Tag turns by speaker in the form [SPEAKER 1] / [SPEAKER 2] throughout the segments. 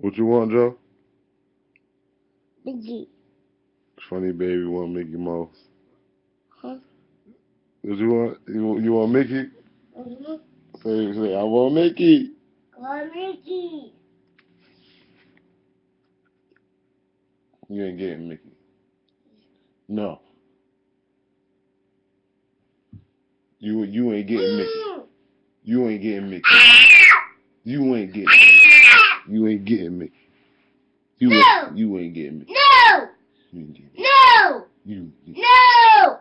[SPEAKER 1] What you want, Joe?
[SPEAKER 2] Mickey.
[SPEAKER 1] Funny baby want Mickey Mouse.
[SPEAKER 2] Huh?
[SPEAKER 1] What you want? You, want- you want Mickey?
[SPEAKER 2] Mm-hmm.
[SPEAKER 1] Say, say, I want Mickey.
[SPEAKER 2] Go Mickey.
[SPEAKER 1] You ain't getting Mickey. No. You you ain't getting Mickey.
[SPEAKER 2] Mm.
[SPEAKER 1] You ain't getting Mickey. You ain't getting. You ain't getting Mickey. You
[SPEAKER 2] No.
[SPEAKER 1] ain't, you ain't getting Mickey.
[SPEAKER 2] No!
[SPEAKER 1] You ain't getting. me.
[SPEAKER 2] No!
[SPEAKER 1] You ain't getting.
[SPEAKER 2] No!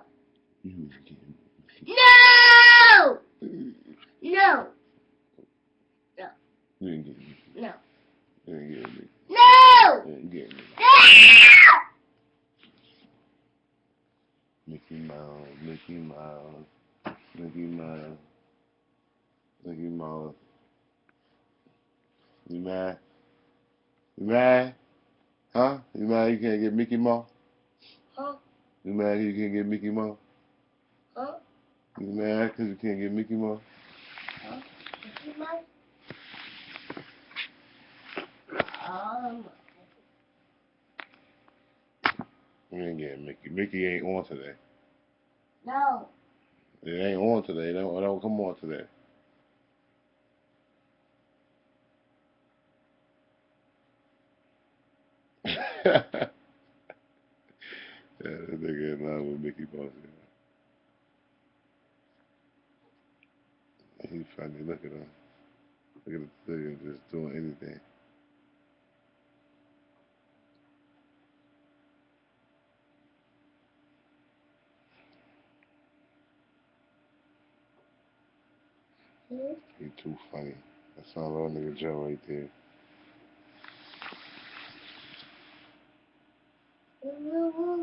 [SPEAKER 1] You ain't getting Mickey.
[SPEAKER 2] No! No!
[SPEAKER 1] You ain't getting Mickey.
[SPEAKER 2] No!
[SPEAKER 1] You ain't getting Mickey.
[SPEAKER 2] No!
[SPEAKER 1] You ain't getting Mickey.
[SPEAKER 2] No!
[SPEAKER 1] Mickey Mouse, Mickey Mouse, Mickey Mouse, Mickey Mouse. You mad? You mad? Huh? You mad you can't get Mickey Mouse?
[SPEAKER 2] Huh?
[SPEAKER 1] You mad you can't get Mickey Mouse?
[SPEAKER 2] Huh?
[SPEAKER 1] You mad because you can't get Mickey Mouse?
[SPEAKER 2] Huh? Mickey Mouse? Um,
[SPEAKER 1] You ain't getting Mickey. Mickey ain't on today.
[SPEAKER 2] no.
[SPEAKER 1] It ain't on today. It don't, it don't come on today. yeah, that nigga in love with Mickey Mouse. Yeah. He funny. Look at him. Look at the thing just doing anything. He too funny. That's my little nigga Joe right there.
[SPEAKER 2] Mm-hmm.